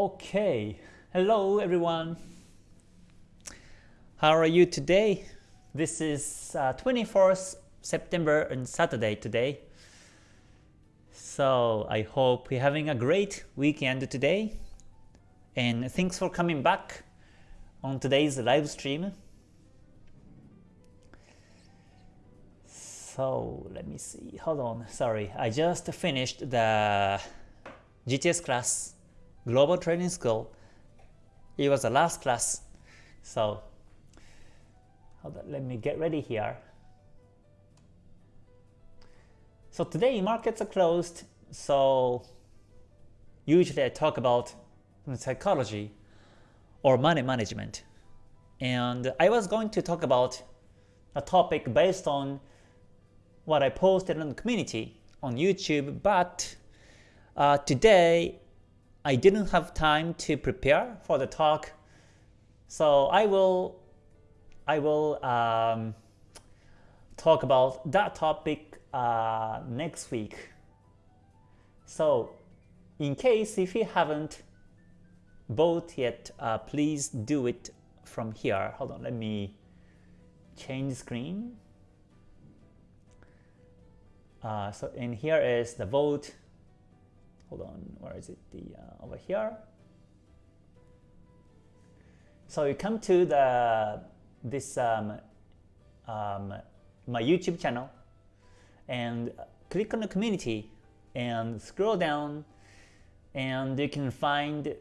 Okay, hello everyone. How are you today? This is uh, 24th September and Saturday today. So I hope you're having a great weekend today. And thanks for coming back on today's live stream. So let me see. Hold on. Sorry, I just finished the GTS class, Global Training School. It was the last class. So let me get ready here. So today markets are closed. So usually I talk about psychology or money management. And I was going to talk about a topic based on what I posted in the community on YouTube, but uh, today I didn't have time to prepare for the talk, so I will I will um, talk about that topic uh, next week. So in case if you haven't vote yet, uh, please do it from here. Hold on, let me change screen. Uh, so in here is the vote. Hold on, where is it? The uh, over here. So you come to the this um, um, my YouTube channel and click on the community and scroll down and you can find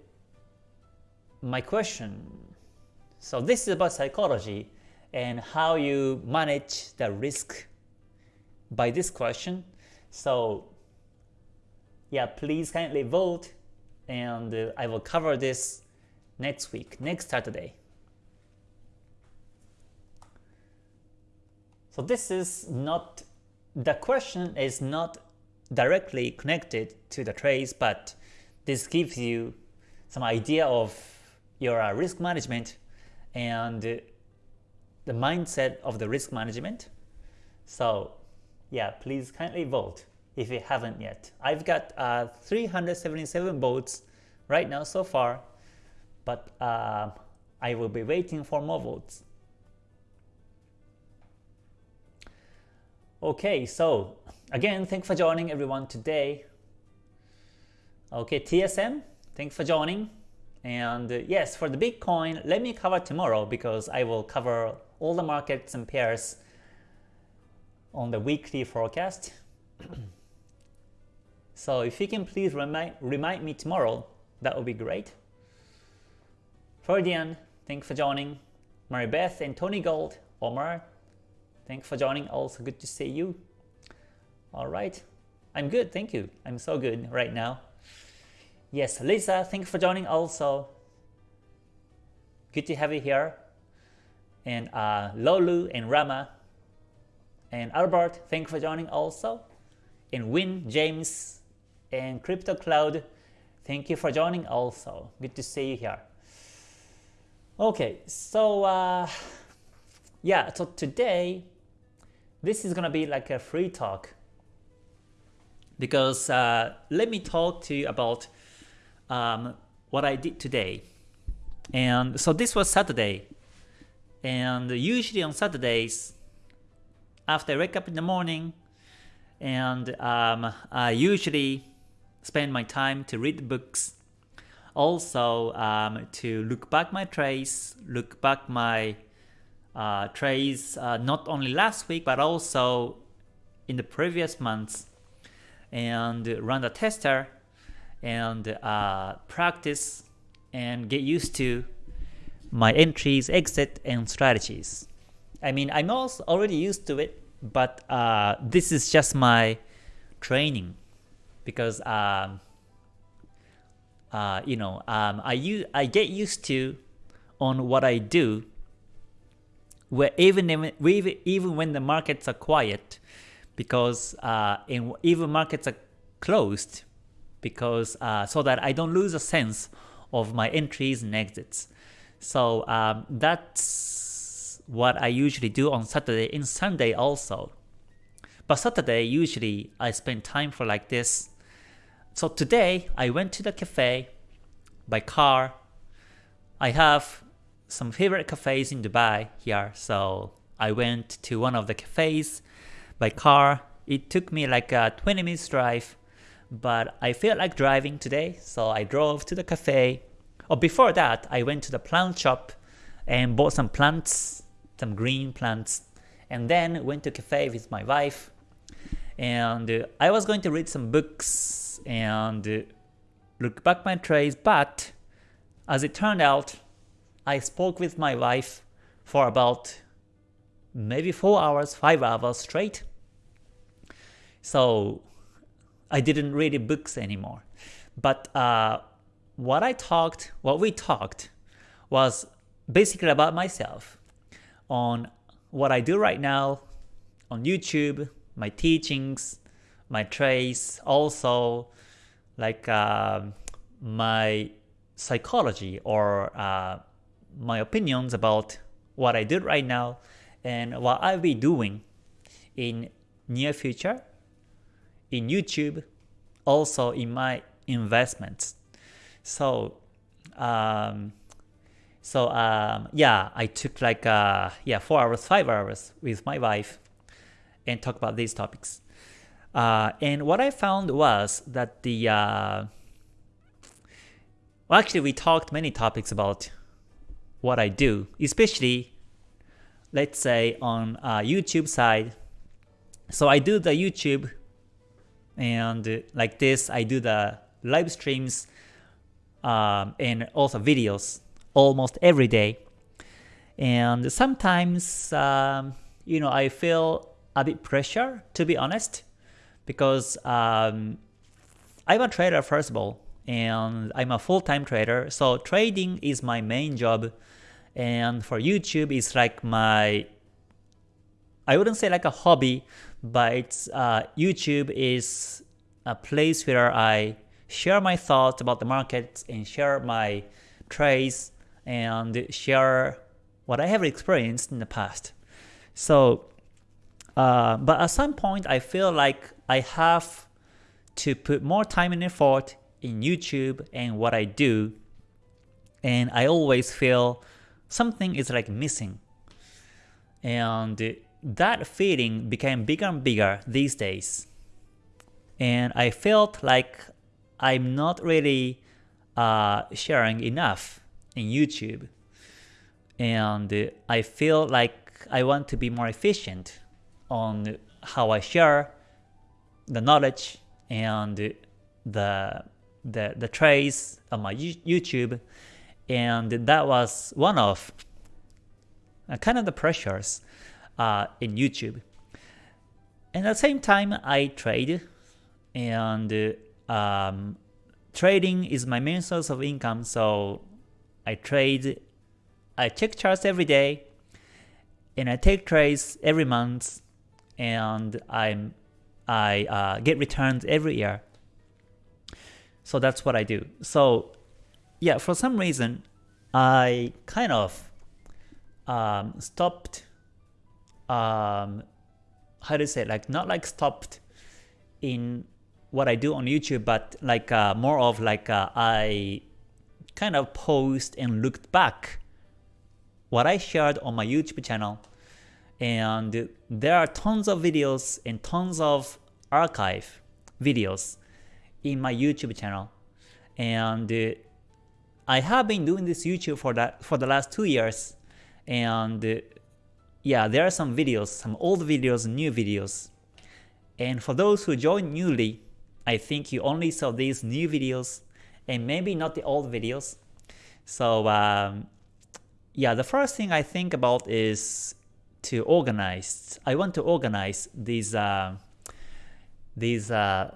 my question. So this is about psychology and how you manage the risk by this question. So yeah, please kindly vote and uh, I will cover this next week, next Saturday. So this is not, the question is not directly connected to the trades, but this gives you some idea of your uh, risk management and uh, the mindset of the risk management. So yeah, please kindly vote if you haven't yet. I've got uh, 377 votes right now so far, but uh, I will be waiting for more votes. Okay, so again, thanks for joining everyone today. Okay, TSM, thanks for joining. And uh, yes, for the Bitcoin, let me cover tomorrow because I will cover all the markets and pairs on the weekly forecast. So if you can please remind, remind me tomorrow, that would be great. Freudian, thanks for joining. Mary Beth and Tony Gold, Omar, thanks for joining. Also good to see you. All right. I'm good, thank you. I'm so good right now. Yes, Lisa, thanks for joining also. Good to have you here. And uh, Lolu and Rama, and Albert, thanks for joining also. And Win, James, and Crypto Cloud, thank you for joining also. Good to see you here. Okay, so uh, yeah, so today, this is gonna be like a free talk because uh, let me talk to you about um, what I did today. And so this was Saturday, and usually on Saturdays, after I wake up in the morning and um, I usually spend my time to read books also um, to look back my trades, look back my uh, trades uh, not only last week but also in the previous months and run the tester and uh, practice and get used to my entries, exit, and strategies. I mean, I'm also already used to it, but uh, this is just my training because um, uh, you know um, I I get used to on what I do. Where even even even when the markets are quiet, because uh, in, even markets are closed, because uh, so that I don't lose a sense of my entries and exits. So um, that's what I usually do on Saturday and Sunday also. But Saturday, usually I spend time for like this. So today, I went to the cafe, by car. I have some favorite cafes in Dubai here, so I went to one of the cafes by car. It took me like a 20 minutes drive, but I felt like driving today, so I drove to the cafe. Or before that, I went to the plant shop and bought some plants, some green plants, and then went to cafe with my wife. And uh, I was going to read some books and uh, look back my trays, but as it turned out, I spoke with my wife for about maybe 4 hours, 5 hours straight. So I didn't read books anymore. But uh, what I talked, what we talked, was basically about myself on what I do right now on YouTube, my teachings, my traits, also like uh, my psychology or uh, my opinions about what I did right now and what I'll be doing in near future in YouTube, also in my investments. So, um, so um, yeah, I took like uh, yeah four hours, five hours with my wife, and talk about these topics. Uh, and what I found was that the uh, well, actually, we talked many topics about what I do, especially let's say on uh, YouTube side. So I do the YouTube and like this I do the live streams um, and also videos almost every day and sometimes um, you know I feel a bit pressure to be honest because um, I'm a trader first of all and I'm a full-time trader so trading is my main job and for YouTube it's like my I wouldn't say like a hobby but uh, YouTube is a place where I share my thoughts about the markets and share my trades and share what I have experienced in the past. So, uh, but at some point I feel like I have to put more time and effort in YouTube and what I do, and I always feel something is like missing. And that feeling became bigger and bigger these days. And I felt like I'm not really uh, sharing enough in YouTube. And I feel like I want to be more efficient on how I share the knowledge and the the the trace on my YouTube, and that was one of uh, kind of the pressures uh, in YouTube. And at the same time, I trade, and um, trading is my main source of income. So I trade, I check charts every day, and I take trades every month, and I'm I uh, get returns every year. So that's what I do. So yeah, for some reason, I kind of um, stopped um, how to say like not like stopped in what I do on YouTube, but like uh, more of like uh, I kind of post and looked back what I shared on my YouTube channel, and there are tons of videos and tons of archive videos in my YouTube channel, and I have been doing this YouTube for that for the last two years, and yeah, there are some videos, some old videos, new videos. And for those who joined newly, I think you only saw these new videos and maybe not the old videos. So um, yeah, the first thing I think about is to organize. I want to organize these uh, these uh,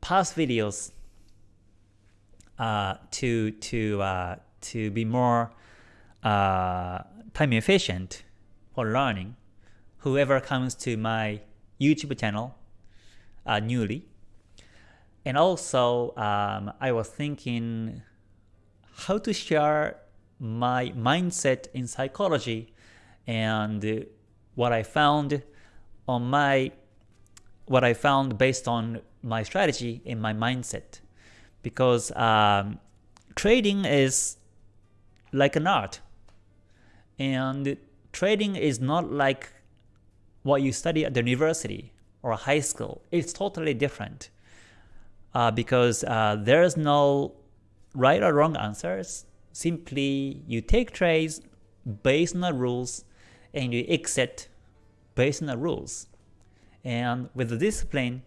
past videos uh, to to uh, to be more uh, time efficient for learning, whoever comes to my YouTube channel uh, newly. And also, um, I was thinking how to share my mindset in psychology and what I found on my what I found based on my strategy and my mindset because um, trading is like an art. And trading is not like what you study at the university or high school. It's totally different uh, because uh, there's no right or wrong answers. Simply you take trades based on the rules and you exit based on the rules. And with the discipline,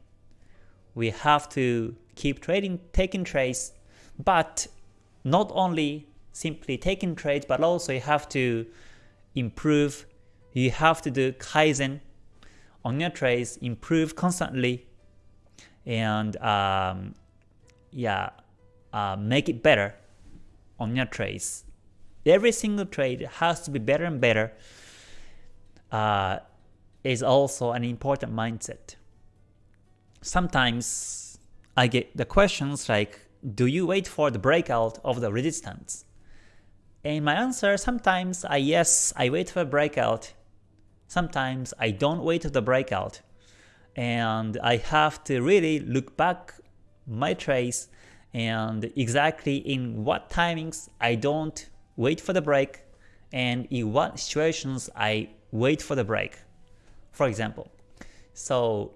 we have to keep trading, taking trades, but not only simply taking trades, but also you have to improve. You have to do kaizen on your trades, improve constantly, and um, yeah, uh, make it better on your trades. Every single trade has to be better and better. Uh, is also an important mindset. Sometimes I get the questions like, do you wait for the breakout of the resistance? And my answer sometimes I yes, I wait for a breakout. Sometimes I don't wait for the breakout. And I have to really look back my trace and exactly in what timings I don't wait for the break and in what situations I wait for the break. For example, so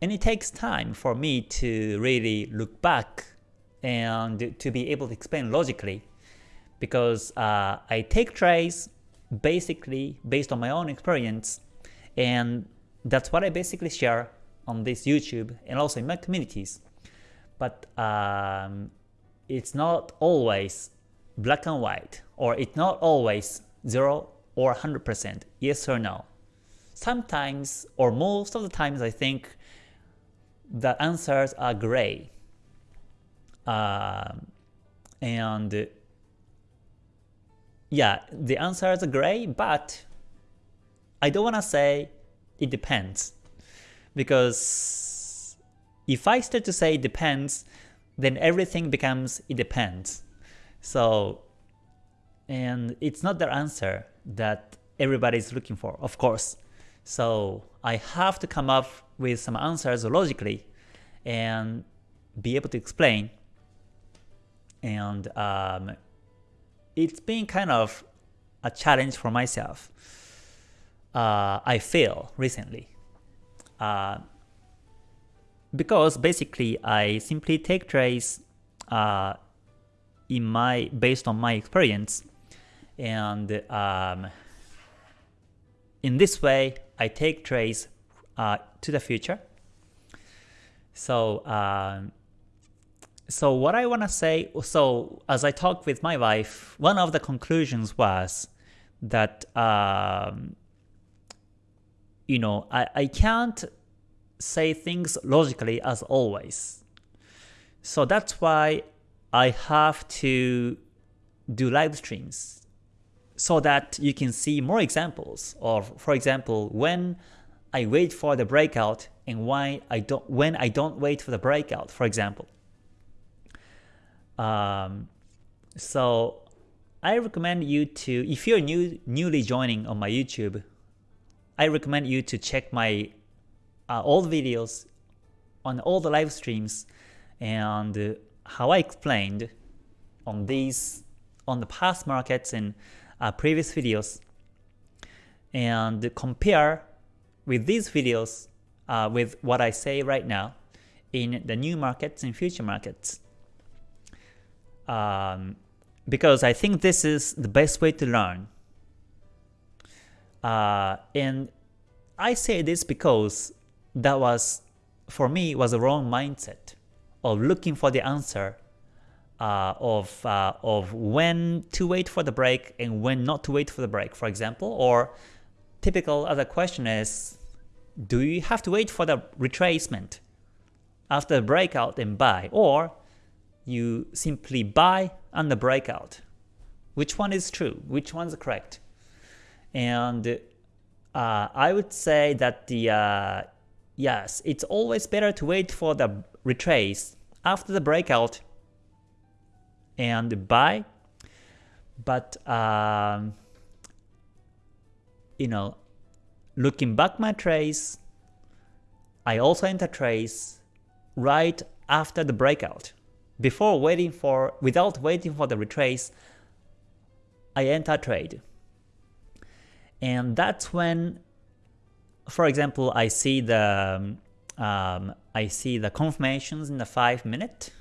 and it takes time for me to really look back and to be able to explain logically because uh, I take trades basically based on my own experience and that's what I basically share on this YouTube and also in my communities. But um, it's not always black and white or it's not always 0 or 100% yes or no. Sometimes or most of the times I think the answers are gray. Um, and yeah, the answers are gray, but I don't want to say it depends. Because if I start to say it depends, then everything becomes it depends. So, and it's not the answer that everybody is looking for, of course. So I have to come up with some answers logically and be able to explain. And um, it's been kind of a challenge for myself. Uh, I feel recently. Uh, because basically I simply take trades uh, in my based on my experience and um, in this way I take trades uh, to the future. So um, so what I want to say, so as I talked with my wife, one of the conclusions was that um, you know I, I can't say things logically as always. So that's why I have to do live streams so that you can see more examples of, for example, when I wait for the breakout and why I don't when I don't wait for the breakout, for example. Um, so I recommend you to, if you're new newly joining on my YouTube, I recommend you to check my uh, old videos on all the live streams and how I explained on these on the past markets and uh, previous videos and compare with these videos uh, with what I say right now in the new markets and future markets. Um, because I think this is the best way to learn. Uh, and I say this because that was, for me, was a wrong mindset of looking for the answer uh, of, uh, of when to wait for the break and when not to wait for the break, for example. Or typical other question is, do you have to wait for the retracement after the breakout and buy? Or you simply buy on the breakout? Which one is true? Which one is correct? And uh, I would say that the uh, yes, it's always better to wait for the retrace after the breakout and buy. But um, you know, looking back my trace, I also enter trace right after the breakout. before waiting for, without waiting for the retrace, I enter trade. And that's when, for example, I see the um, I see the confirmations in the 5 minute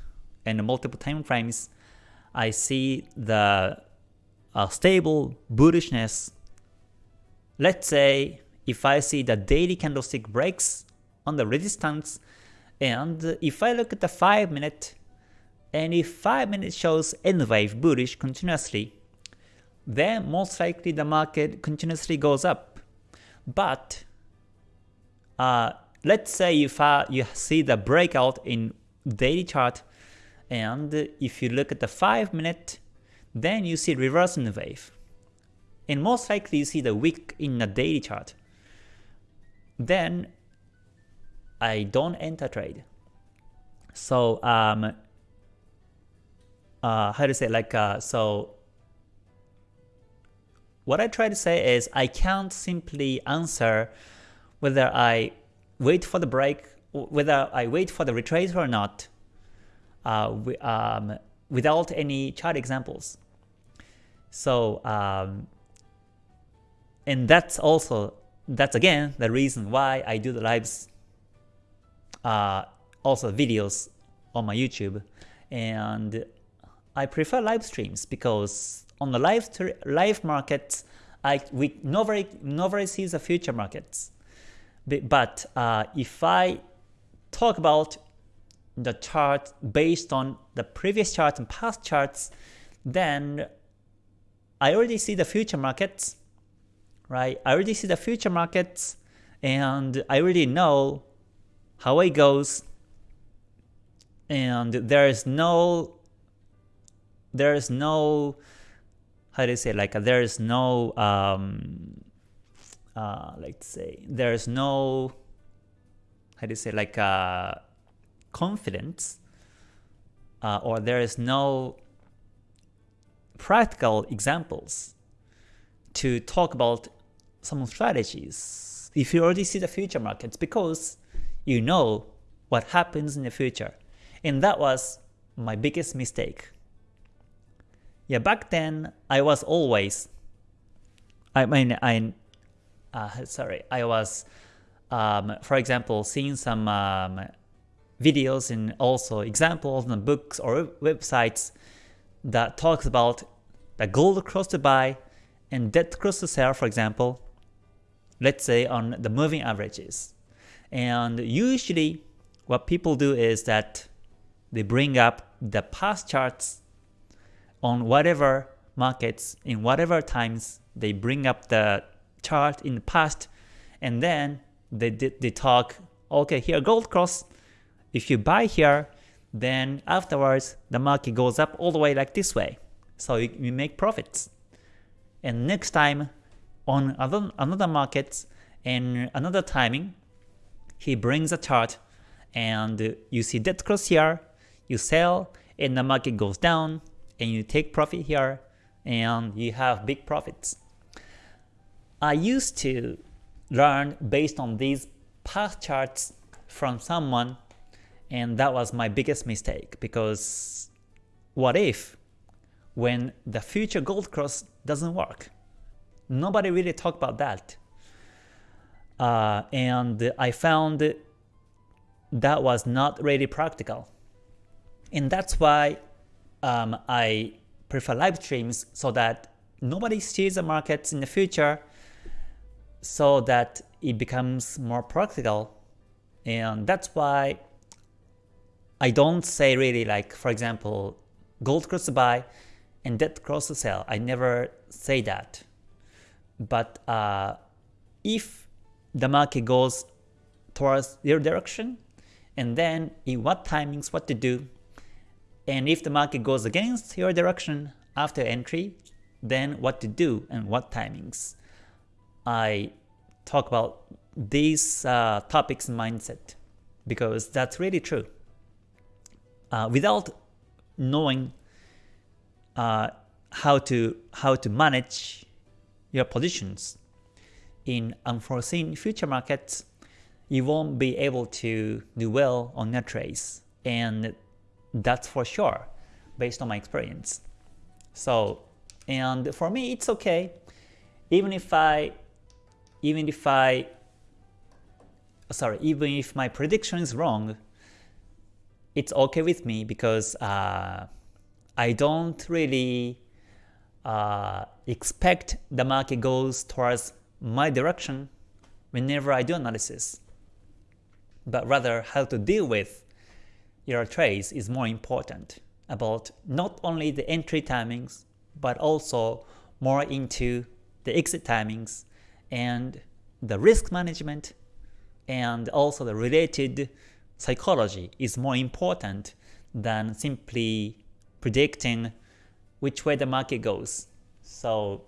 and multiple time frames. I see the uh, stable bullishness. Let's say if I see the daily candlestick breaks on the resistance and if I look at the 5 minute and if 5 minute shows N wave bullish continuously, then most likely the market continuously goes up. But uh, let's say if uh, you see the breakout in daily chart and if you look at the 5 minute, then you see reversing N wave. And most likely you see the wick in the daily chart. Then I don't enter trade. So um, uh, how to say like uh, so what I try to say is I can't simply answer whether I wait for the break, whether I wait for the retrace or not, uh, um, without any chart examples. So, um, and that's also, that's again the reason why I do the lives, uh, also videos on my YouTube. And I prefer live streams because on the live live markets, I we nobody nobody sees the future markets. But uh, if I talk about the chart based on the previous chart and past charts, then I already see the future markets, right? I already see the future markets and I already know how it goes and there is no there is no how do you say like there is no um uh let's say there is no how do you say like uh confidence uh, or there is no practical examples to talk about some strategies. If you already see the future markets because you know what happens in the future. And that was my biggest mistake. Yeah, back then I was always, I mean, I, uh, sorry, I was, um, for example, seeing some um, videos and also examples in books or websites that talks about the gold cross to buy and dead cross to sell, for example, let's say on the moving averages. And usually what people do is that they bring up the past charts on whatever markets in whatever times they bring up the chart in the past and then they, they talk okay here gold cross if you buy here then afterwards the market goes up all the way like this way so you, you make profits and next time on other, another market and another timing he brings a chart and you see dead cross here you sell and the market goes down and you take profit here and you have big profits. I used to learn based on these past charts from someone and that was my biggest mistake because what if when the future gold cross doesn't work? Nobody really talked about that. Uh, and I found that was not really practical. And that's why um, I prefer live streams so that nobody sees the markets in the future so that it becomes more practical. And that's why I don't say really like, for example, gold cross buy and dead cross sell. I never say that. But uh, if the market goes towards your direction, and then in what timings, what to do, and if the market goes against your direction after entry, then what to do and what timings. I talk about these uh, topics in mindset because that's really true. Uh, without knowing uh, how to how to manage your positions in unforeseen future markets, you won't be able to do well on your trades. And That's for sure, based on my experience. So, and for me, it's okay. Even if I, even if I, sorry, even if my prediction is wrong, it's okay with me because uh, I don't really uh, expect the market goes towards my direction whenever I do analysis, but rather how to deal with your trades is more important about not only the entry timings, but also more into the exit timings and the risk management and also the related psychology is more important than simply predicting which way the market goes. So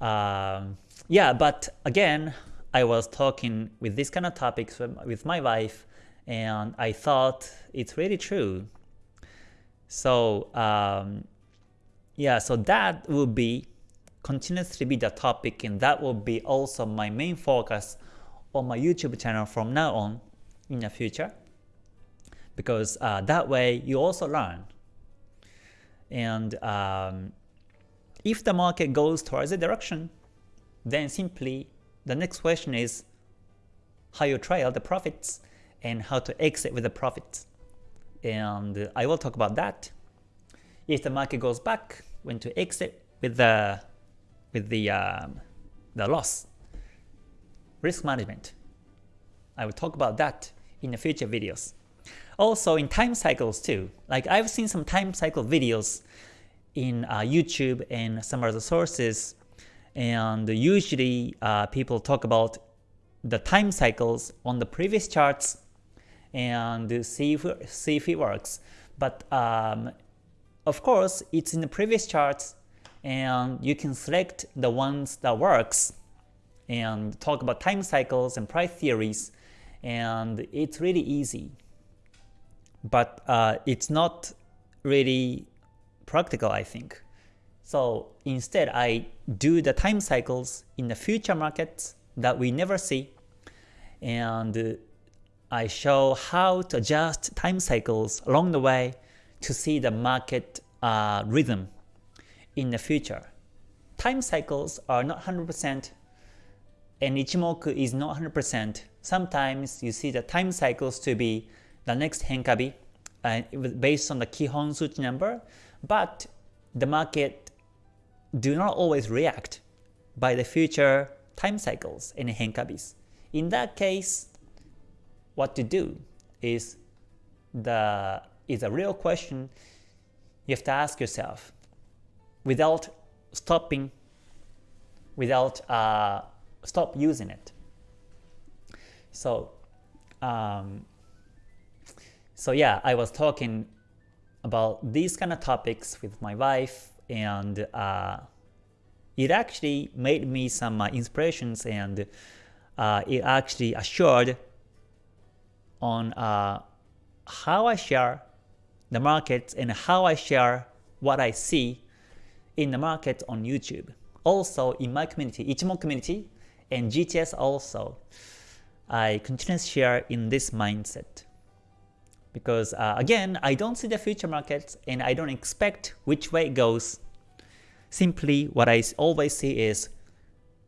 um, yeah, but again, I was talking with this kind of topics with my wife, and I thought it's really true. So um, yeah, so that will be continuously be the topic, and that will be also my main focus on my YouTube channel from now on in the future, because uh, that way you also learn. And um, if the market goes towards a direction, then simply the next question is how you trail the profits and how to exit with the profits. And I will talk about that. If the market goes back, when to exit with the with the um, the loss. Risk management. I will talk about that in the future videos. Also in time cycles too. Like I've seen some time cycle videos in uh, YouTube and some other sources, and usually uh, people talk about the time cycles on the previous charts and see if, see if it works. But um, of course, it's in the previous charts, and you can select the ones that works and talk about time cycles and price theories, and it's really easy. But uh, it's not really practical, I think. So instead, I do the time cycles in the future markets that we never see, and I show how to adjust time cycles along the way to see the market uh, rhythm in the future. Time cycles are not 100% and Ichimoku is not 100%. Sometimes you see the time cycles to be the next Henkabi uh, based on the Kihon Suchi number, but the market do not always react by the future time cycles in Henkabis. In that case, what to do is the is a real question you have to ask yourself without stopping, without uh, stop using it. So, um, so yeah, I was talking about these kind of topics with my wife and uh, it actually made me some uh, inspirations and uh, it actually assured on uh, how I share the market and how I share what I see in the market on YouTube. Also in my community, Ichimoku community and GTS also, I continuously share in this mindset because uh, again, I don't see the future markets and I don't expect which way it goes. Simply what I always see is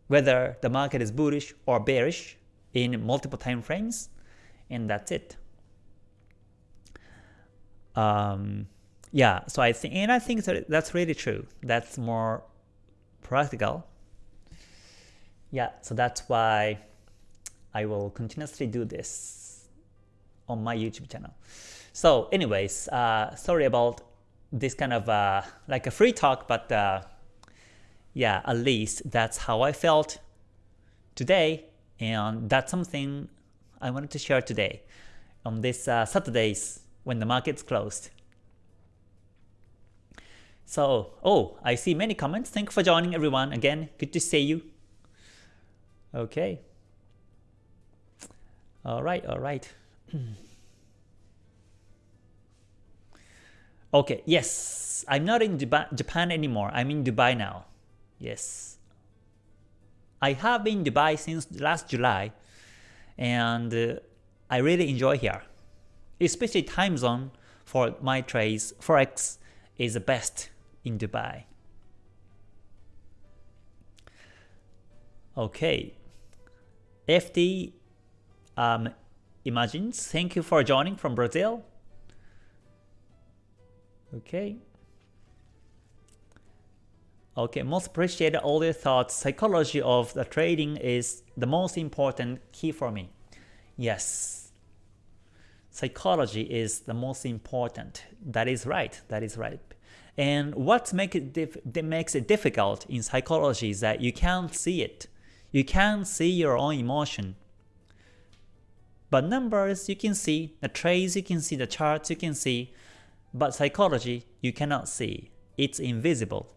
whether the market is bullish or bearish in multiple time frames, and that's it. Um, yeah, so I think, and I think that that's really true. That's more practical. Yeah, so that's why I will continuously do this on my YouTube channel. So anyways, uh, sorry about this kind of uh, like a free talk, but uh, yeah, at least that's how I felt today, and that's something I wanted to share today on this uh, Saturdays when the market's closed. So, oh, I see many comments. Thank you for joining everyone. Again, good to see you. Okay. All right, all right. okay, yes, I'm not in Dubai, Japan anymore. I'm in Dubai now. Yes. I have been in Dubai since last July and uh, I really enjoy here. Especially time zone for my trades, Forex is the best in Dubai. Okay, FD um, Imagines, thank you for joining from Brazil. Okay. Okay, most appreciate all your thoughts. Psychology of the trading is the most important key for me. Yes. Psychology is the most important. That is right. That is right. And what make it makes it difficult in psychology is that you can't see it. You can't see your own emotion. But numbers you can see, the trades you can see, the charts you can see, but psychology you cannot see. It's invisible.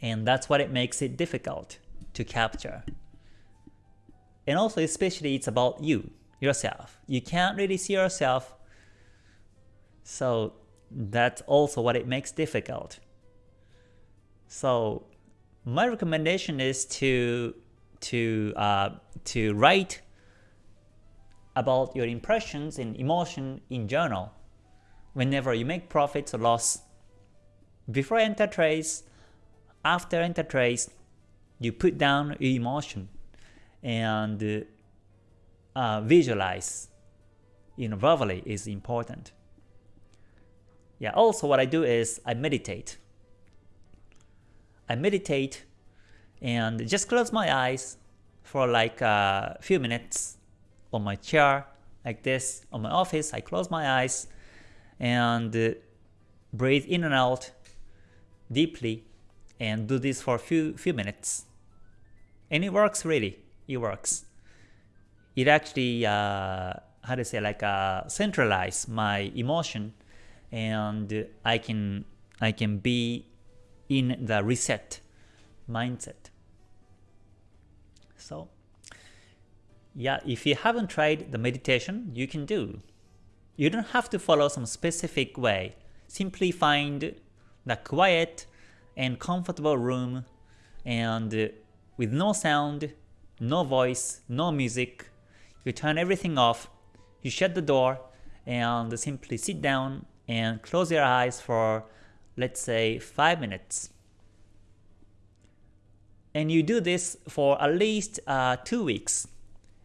And that's what it makes it difficult to capture. And also especially it's about you, yourself. You can't really see yourself. So that's also what it makes difficult. So my recommendation is to to uh, to write about your impressions and emotion in journal whenever you make profits or loss. Before enter trades, after enter trades, you put down your emotion and uh, visualize you know verbally is important. Yeah, also what I do is I meditate. I meditate and just close my eyes for like a few minutes on my chair like this on my office. I close my eyes and uh, breathe in and out deeply and do this for a few, few minutes. And it works really, it works. It actually, uh, how to say, like uh, centralize my emotion and I can, I can be in the reset mindset. So yeah, if you haven't tried the meditation, you can do. You don't have to follow some specific way. Simply find the quiet and comfortable room and with no sound, no voice, no music, you turn everything off, you shut the door and simply sit down and close your eyes for let's say 5 minutes. And you do this for at least uh, 2 weeks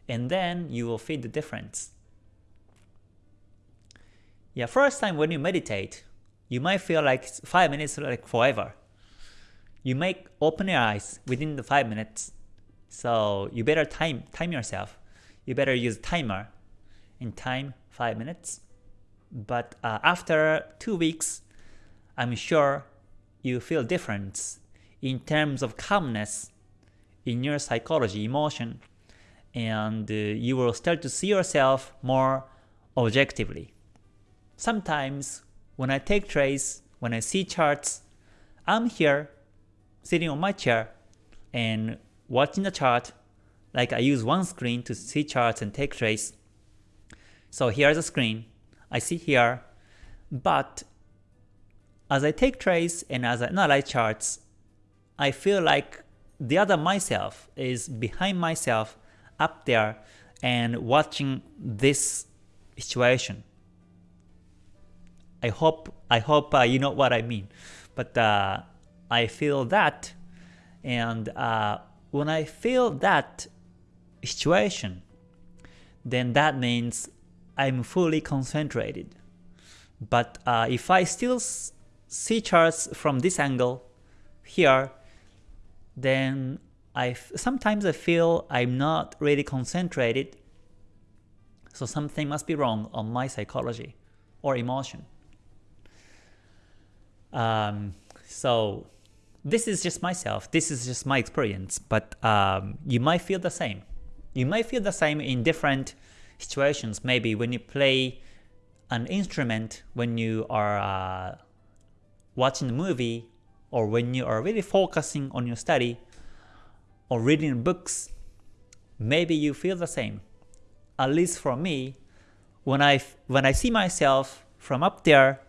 and then you will feel the difference. Yeah, first time when you meditate, you might feel like 5 minutes like forever. You might open your eyes within the 5 minutes. So you better time time yourself. You better use timer and time 5 minutes. But uh, after 2 weeks, I'm sure you feel difference in terms of calmness in your psychology, emotion, and uh, you will start to see yourself more objectively. Sometimes when I take trades, when I see charts, I'm here sitting on my chair and watching the chart like I use one screen to see charts and take trades. So here's a screen, I see here, but as I take trades and as I analyze charts, I feel like the other myself is behind myself up there and watching this situation. I hope I hope uh, you know what I mean, but uh, I feel that, and uh, when I feel that situation, then that means I'm fully concentrated. But uh, if I still see charts from this angle here, then I sometimes I feel I'm not really concentrated, so something must be wrong on my psychology or emotion. Um, so this is just myself, this is just my experience, but um, you might feel the same. You might feel the same in different situations, maybe when you play an instrument, when you are uh, watching a movie, or when you are really focusing on your study, or reading books, maybe you feel the same. At least for me, when I, when I see myself from up there,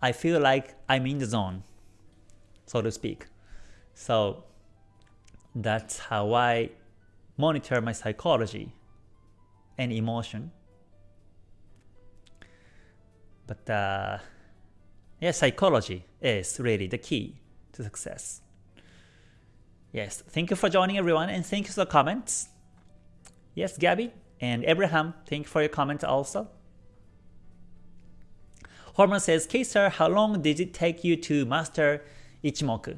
I feel like I'm in the zone, so to speak. So that's how I monitor my psychology and emotion. But uh, yeah, psychology is really the key to success. Yes, thank you for joining everyone and thank you for the comments. Yes, Gabby and Abraham, thank you for your comment also. Hormon says, K sir, how long did it take you to master Ichimoku?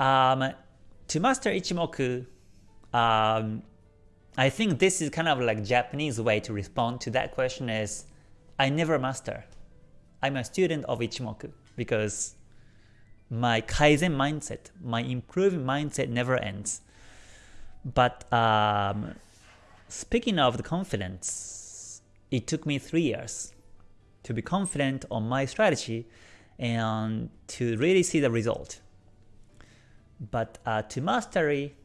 Um, to master Ichimoku, um, I think this is kind of like Japanese way to respond to that question is, I never master. I'm a student of Ichimoku because my Kaizen mindset, my improving mindset never ends. But um, speaking of the confidence, it took me three years to be confident on my strategy and to really see the result. But uh, to mastery,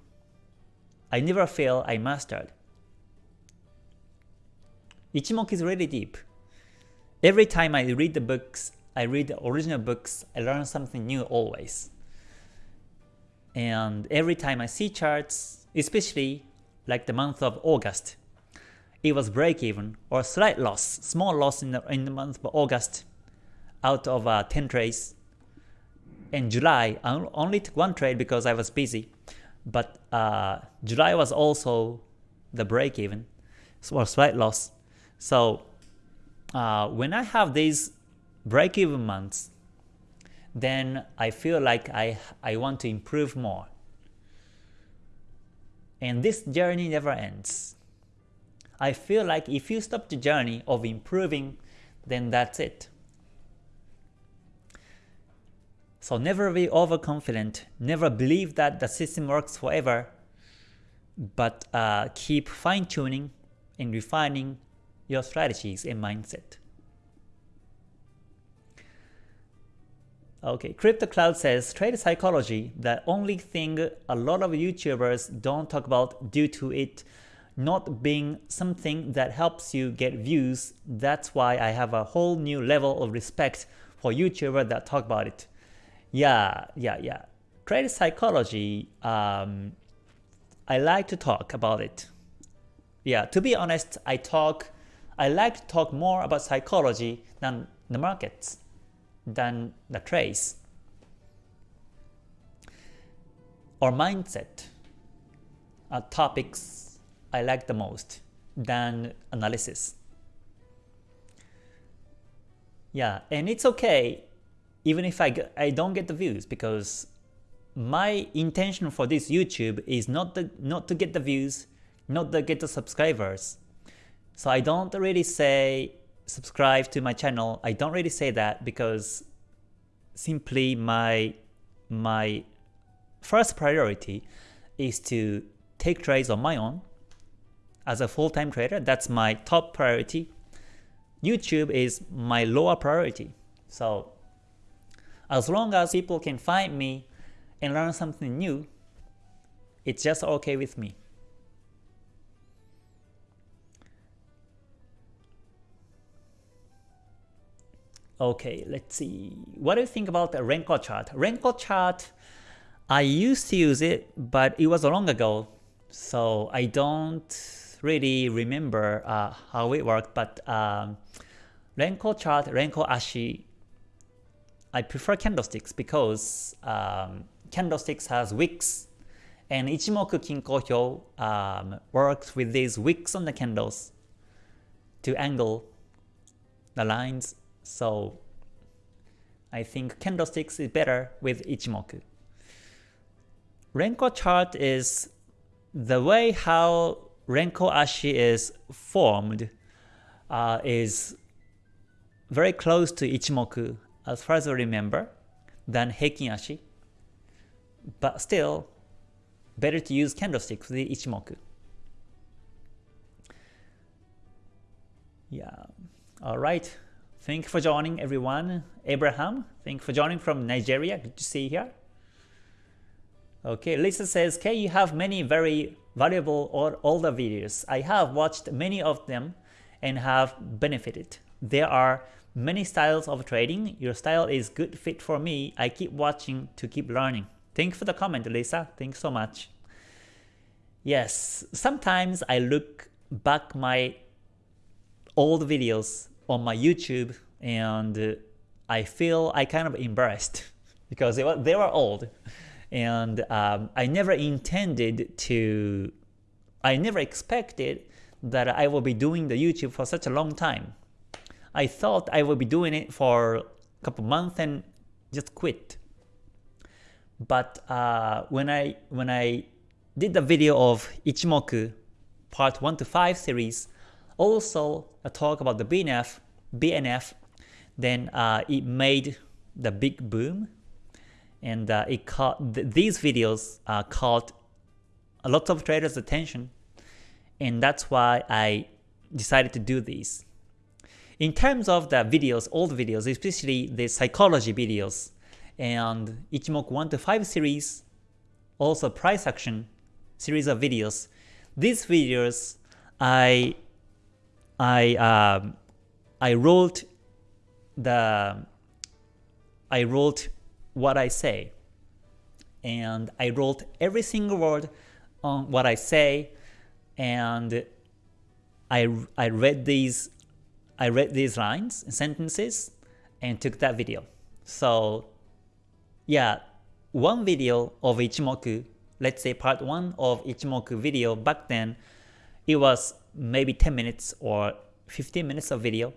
I never feel I mastered. Ichimoku is really deep. Every time I read the books, I read the original books, I learn something new always. And every time I see charts, especially like the month of August, it was break even or slight loss, small loss in the, in the month of August out of uh, 10 trades. In July, I only took one trade because I was busy, but uh, July was also the break even or slight loss. So uh, when I have these break even months, then I feel like I, I want to improve more. And this journey never ends. I feel like if you stop the journey of improving, then that's it. So never be overconfident, never believe that the system works forever, but uh, keep fine-tuning and refining your strategies and mindset. Okay, Crypto Cloud says trade psychology, the only thing a lot of YouTubers don't talk about due to it not being something that helps you get views. That's why I have a whole new level of respect for YouTubers that talk about it. Yeah, yeah, yeah. Trade psychology, um, I like to talk about it. Yeah, to be honest, I talk, I like to talk more about psychology than the markets, than the trace. or mindset are topics I like the most than analysis. Yeah, and it's okay even if I, I don't get the views because my intention for this YouTube is not the, not to get the views, not to get the subscribers. So I don't really say subscribe to my channel. I don't really say that because simply my my first priority is to take trades on my own as a full-time trader. That's my top priority. YouTube is my lower priority. So as long as people can find me and learn something new, it's just okay with me. Okay, let's see. What do you think about the Renko chart? Renko chart, I used to use it, but it was a long ago, so I don't really remember uh, how it worked. But um, Renko chart, Renko Ashi, I prefer candlesticks because um, candlesticks has wicks, and Ichimoku Kinko Hyo um, works with these wicks on the candles to angle the lines so I think candlesticks is better with Ichimoku. Renko chart is the way how Renko Ashi is formed uh, is very close to Ichimoku as far as I remember than Heikin Ashi. But still, better to use candlesticks with Ichimoku. Yeah, alright. Thank you for joining everyone. Abraham, thank you for joining from Nigeria. Good to see you here. Okay, Lisa says, K, you have many very valuable or older videos. I have watched many of them and have benefited. There are many styles of trading. Your style is good fit for me. I keep watching to keep learning. Thank you for the comment, Lisa. Thanks so much. Yes, sometimes I look back my old videos on my YouTube and I feel I kind of embarrassed because they were, they were old and um, I never intended to, I never expected that I will be doing the YouTube for such a long time. I thought I would be doing it for a couple months and just quit. But uh, when I when I did the video of Ichimoku part 1 to 5 series, also a talk about the BNF, BNF, then uh, it made the big boom, and uh, it caught th these videos uh, caught a lot of traders' attention, and that's why I decided to do these. In terms of the videos, old videos, especially the psychology videos, and Ichimoku 1 to 5 series, also price action series of videos. These videos, I I um, I wrote the I wrote what I say, and I wrote every single word on what I say, and I I read these I read these lines and sentences and took that video. So yeah, one video of Ichimoku, let's say part 1 of Ichimoku video back then, it was maybe 10 minutes or 15 minutes of video,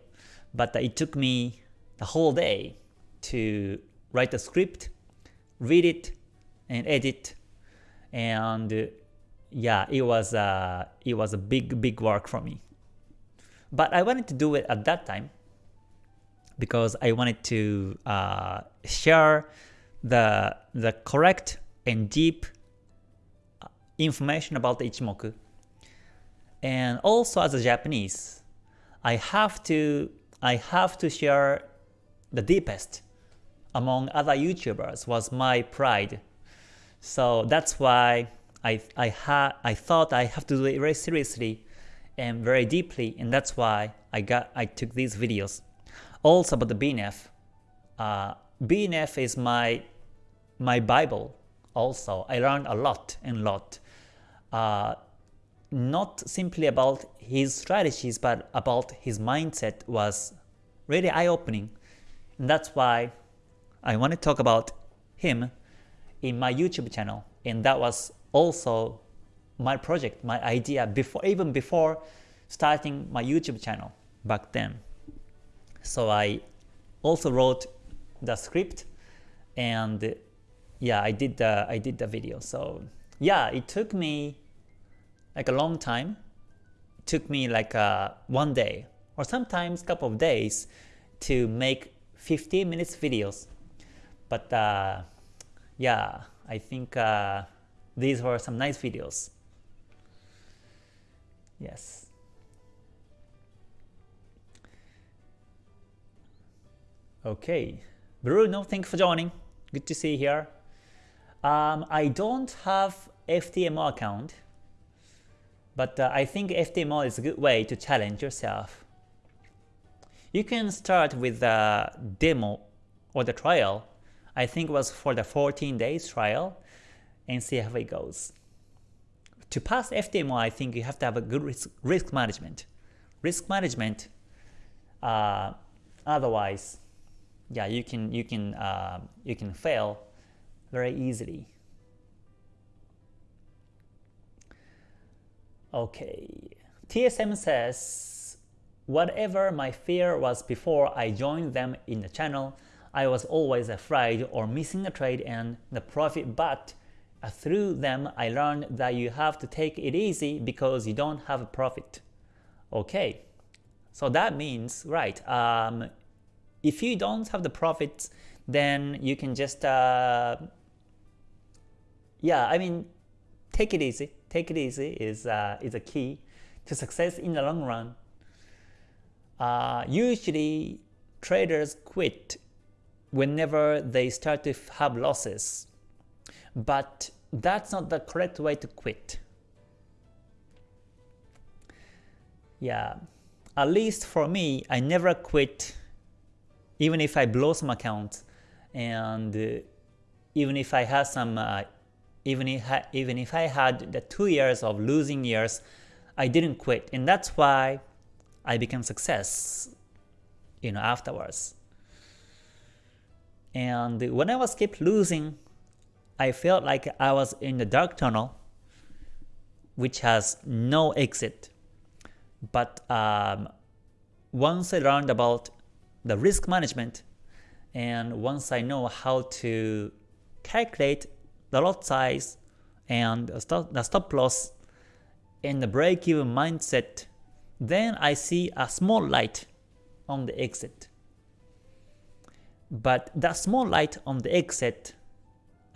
but it took me the whole day to write the script, read it, and edit, and yeah, it was uh, it was a big big work for me. But I wanted to do it at that time because I wanted to uh, share the, the correct and deep uh, information about Ichimoku. And also as a Japanese, I have to I have to share the deepest among other YouTubers was my pride. So that's why I I had I thought I have to do it very seriously and very deeply, and that's why I got I took these videos. Also about the BNF. Uh, BNF is my my Bible also. I learned a lot and lot. Uh, not simply about his strategies, but about his mindset was really eye-opening. And that's why I want to talk about him in my YouTube channel. And that was also my project, my idea before even before starting my YouTube channel back then. So I also wrote the script and yeah, I did the I did the video. So yeah, it took me like a long time. It took me like uh, one day or sometimes couple of days to make 15 minutes videos. But uh, yeah, I think uh, these were some nice videos. Yes. Okay. Bruno, thank you for joining. Good to see you here. Um, I don't have FTMO account, but uh, I think FTMO is a good way to challenge yourself. You can start with the demo or the trial. I think it was for the 14 days trial and see how it goes. To pass FTMO, I think you have to have a good risk, risk management. Risk management, uh, otherwise, yeah, you can you can uh, you can fail very easily. Okay, TSM says, whatever my fear was before I joined them in the channel, I was always afraid or missing a trade and the profit, but uh, through them I learned that you have to take it easy because you don't have a profit. Okay, so that means, right, um, if you don't have the profits, then you can just uh, yeah, I mean, take it easy. Take it easy is uh, is a key to success in the long run. Uh, usually, traders quit whenever they start to have losses, but that's not the correct way to quit. Yeah, at least for me, I never quit even if I blow some accounts and uh, even if I have some uh, even if I, even if I had the two years of losing years, I didn't quit, and that's why I became success you know, afterwards. And when I was keep losing, I felt like I was in the dark tunnel, which has no exit. But um, once I learned about the risk management, and once I know how to calculate the lot size and the stop loss and the break-even mindset, then I see a small light on the exit. But that small light on the exit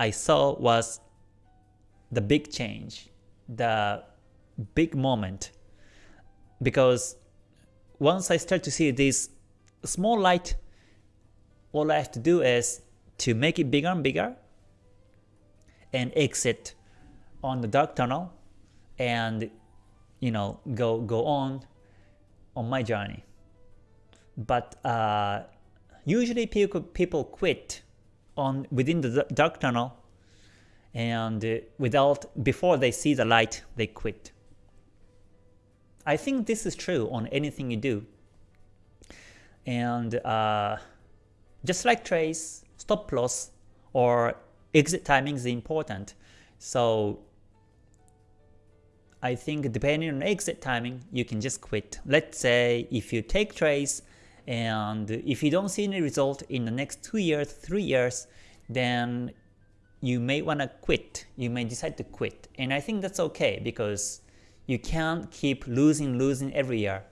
I saw was the big change, the big moment. Because once I start to see this small light, all I have to do is to make it bigger and bigger and exit on the dark tunnel and you know go go on on my journey. But uh, usually people people quit on within the dark tunnel and uh, without before they see the light they quit. I think this is true on anything you do. And uh, just like trace, stop loss or exit timing is important. So I think depending on exit timing, you can just quit. Let's say if you take trades and if you don't see any result in the next 2 years, 3 years, then you may want to quit. You may decide to quit. And I think that's okay because you can't keep losing, losing every year.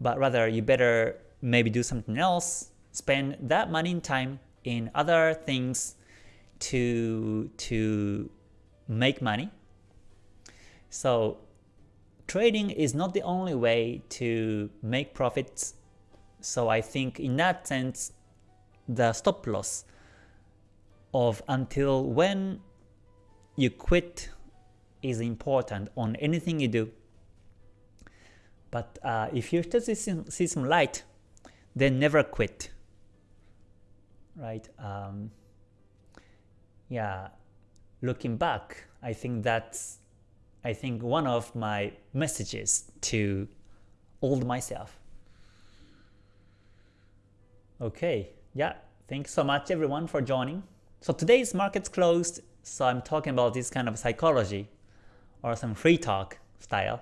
But rather you better maybe do something else, spend that money and time in other things to, to make money so trading is not the only way to make profits. So I think in that sense, the stop loss of until when you quit is important on anything you do. But uh, if you start to see some light, then never quit. Right? Um, yeah, looking back, I think that's I think one of my messages to old myself. Okay, yeah, thanks so much everyone for joining. So today's market's closed, so I'm talking about this kind of psychology or some free talk style.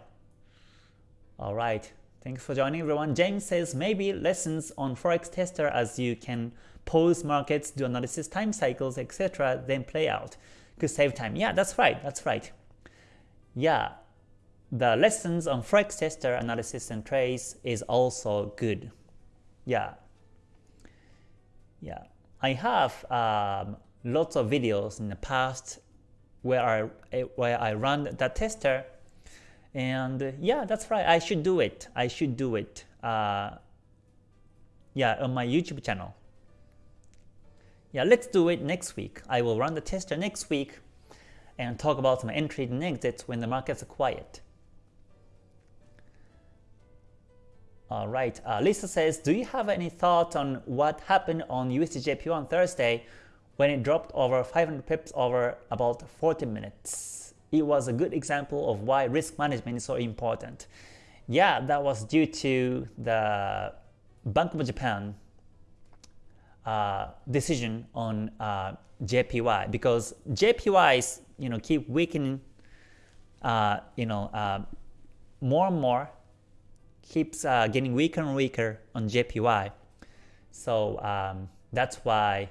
Alright, thanks for joining everyone. James says maybe lessons on Forex Tester as you can pause markets, do analysis, time cycles, etc. then play out. Could save time. Yeah, that's right, that's right yeah, the lessons on Forex tester analysis and trace is also good. Yeah. Yeah. I have um, lots of videos in the past where I where I run that tester and yeah that's right I should do it I should do it uh, yeah on my YouTube channel yeah let's do it next week I will run the tester next week and talk about some entries and exits when the markets are quiet. Alright, uh, Lisa says, do you have any thoughts on what happened on USDJPY on Thursday when it dropped over 500 pips over about 40 minutes? It was a good example of why risk management is so important. Yeah, that was due to the Bank of Japan uh, decision on uh, JPY because JPY is you know keep weakening uh, you know uh, more and more keeps uh, getting weaker and weaker on JPY so um, that's why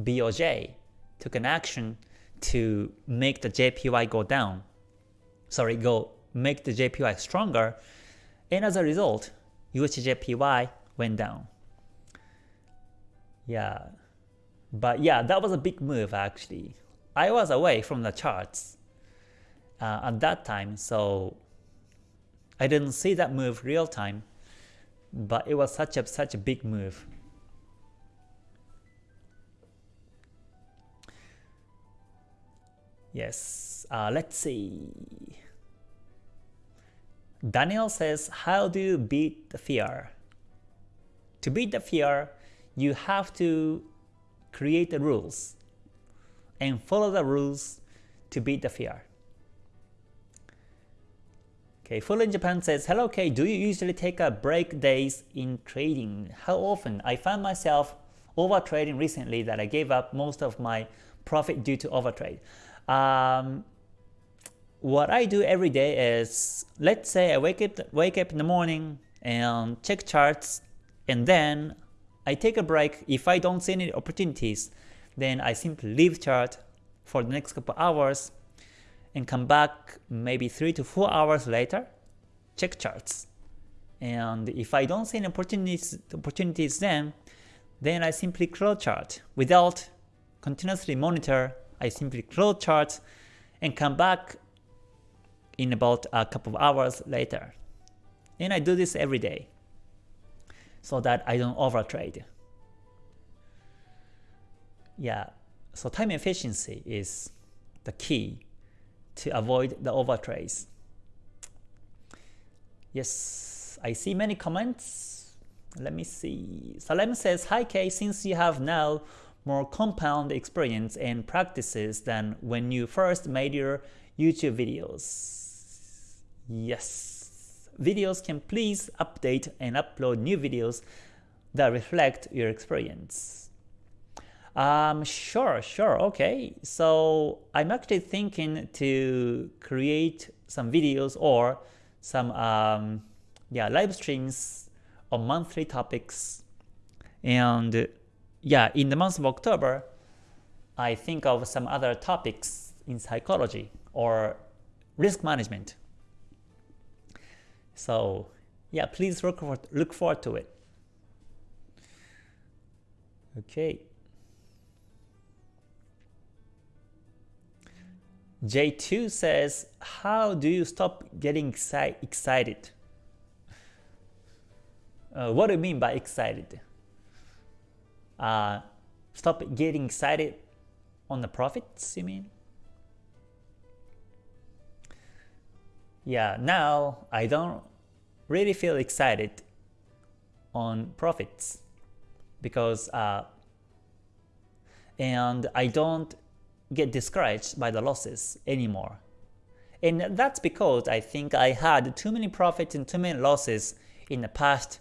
BOJ took an action to make the JPY go down. Sorry go make the JPY stronger. And as a result USDJPY went down yeah but yeah that was a big move actually I was away from the charts uh, at that time, so I didn't see that move real time, but it was such a such a big move. Yes, uh, let's see. Daniel says, how do you beat the fear? To beat the fear, you have to create the rules and follow the rules to beat the fear. Okay, Full in Japan says, Hello K, do you usually take a break days in trading? How often? I found myself over trading recently that I gave up most of my profit due to overtrade. Um, what I do every day is, let's say I wake up, wake up in the morning and check charts, and then I take a break. If I don't see any opportunities, then I simply leave chart for the next couple hours and come back maybe 3 to 4 hours later, check charts. And if I don't see any opportunities, opportunities then, then I simply close chart. Without continuously monitor, I simply close chart and come back in about a couple of hours later. And I do this every day so that I don't overtrade. Yeah, so time efficiency is the key to avoid the overtrades. Yes, I see many comments. Let me see. Salem says, Hi Kay, since you have now more compound experience and practices than when you first made your YouTube videos. Yes, videos can please update and upload new videos that reflect your experience. Um, sure, sure, okay. So I'm actually thinking to create some videos or some um, yeah live streams on monthly topics. And yeah, in the month of October, I think of some other topics in psychology or risk management. So yeah, please look for, look forward to it. Okay. J2 says, how do you stop getting exci excited? Uh, what do you mean by excited? Uh, stop getting excited on the profits, you mean? Yeah, now I don't really feel excited on profits because uh, and I don't get discouraged by the losses anymore. And that's because I think I had too many profits and too many losses in the past,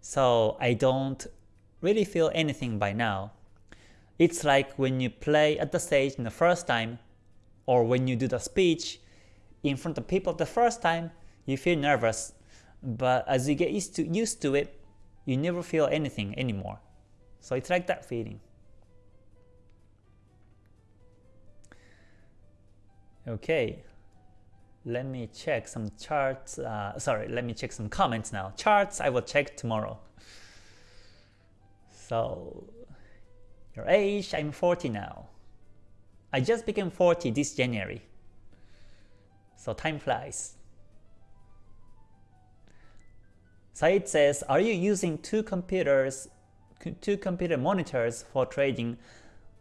so I don't really feel anything by now. It's like when you play at the stage in the first time, or when you do the speech in front of people the first time, you feel nervous, but as you get used to, used to it, you never feel anything anymore. So it's like that feeling. Okay, let me check some charts. Uh, sorry, let me check some comments now. Charts I will check tomorrow. So, your age, I'm 40 now. I just became 40 this January. So time flies. Said says, are you using two computers, two computer monitors for trading?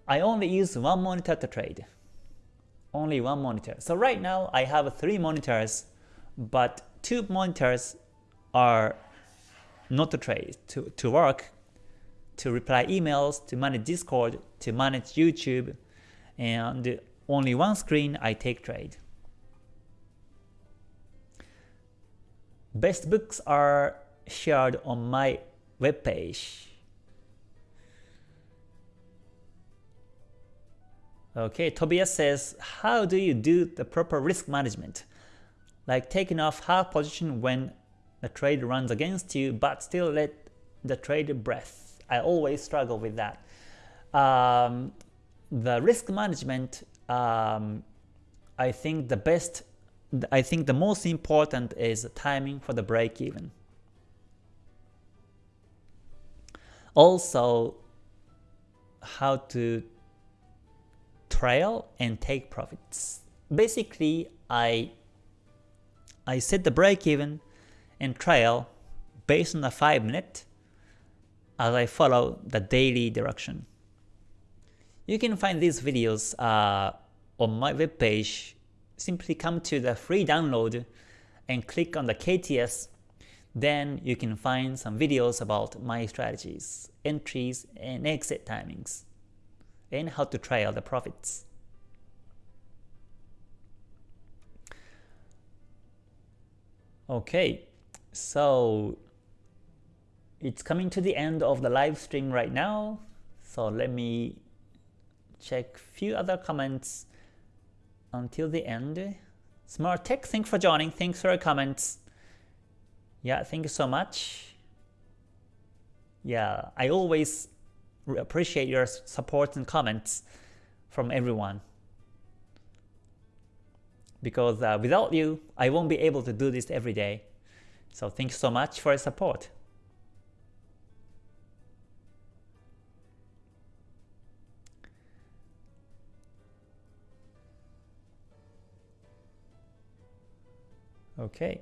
I only use one monitor to trade only one monitor. So right now I have three monitors, but two monitors are not to trade, to, to work, to reply emails, to manage Discord, to manage YouTube, and only one screen I take trade. Best books are shared on my webpage. Okay, Tobias says, how do you do the proper risk management? Like taking off half position when the trade runs against you, but still let the trade breath. I always struggle with that. Um, the risk management, um, I think the best, I think the most important is timing for the break even. Also, how to trail and take profits. Basically, I I set the break even and trail based on the 5 minute as I follow the daily direction. You can find these videos uh, on my webpage. Simply come to the free download and click on the KTS. Then you can find some videos about my strategies, entries, and exit timings and how to trail the profits. Okay, so it's coming to the end of the live stream right now. So let me check few other comments until the end. Smart Tech, thanks for joining. Thanks for your comments. Yeah, thank you so much. Yeah, I always appreciate your support and comments from everyone. Because uh, without you, I won't be able to do this every day. So thanks so much for your support. Okay,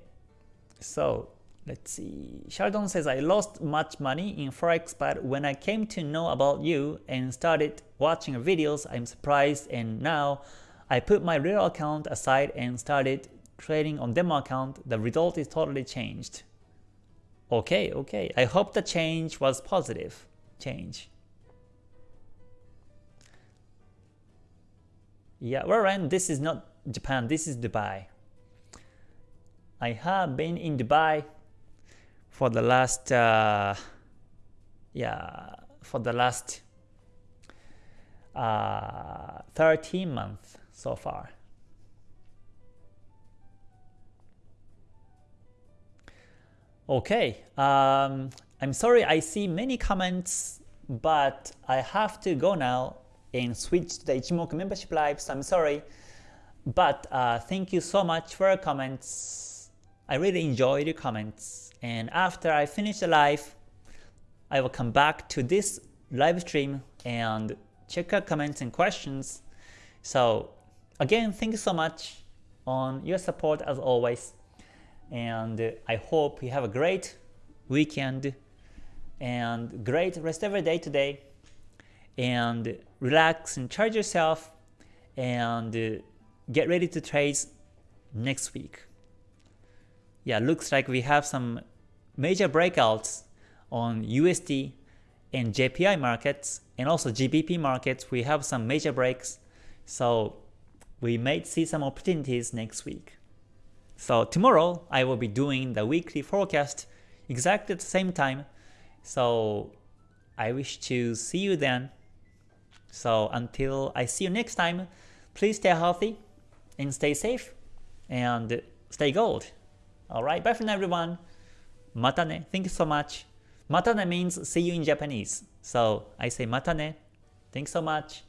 so let's see. Sheldon says, I lost much money in Forex, but when I came to know about you and started watching your videos, I'm surprised and now I put my real account aside and started trading on demo account. The result is totally changed. Okay, okay. I hope the change was positive change. Yeah, well, this is not Japan, this is Dubai. I have been in Dubai for the last uh, yeah for the last uh, 13 months so far. Okay, um, I'm sorry I see many comments, but I have to go now and switch to the Ichimoku membership live, so I'm sorry. But uh, thank you so much for your comments. I really enjoyed your comments. And after I finish the live, I will come back to this live stream and check out comments and questions. So again, thank you so much on your support as always. And I hope you have a great weekend and great rest of your day today. And relax and charge yourself and get ready to trade next week yeah, looks like we have some major breakouts on USD and JPY markets and also GBP markets. We have some major breaks, so we may see some opportunities next week. So tomorrow I will be doing the weekly forecast exactly at the same time. So I wish to see you then. So until I see you next time, please stay healthy and stay safe and stay gold. Alright, bye for now everyone. Matane. Thank you so much. Matane means see you in Japanese. So I say matane. Thanks so much.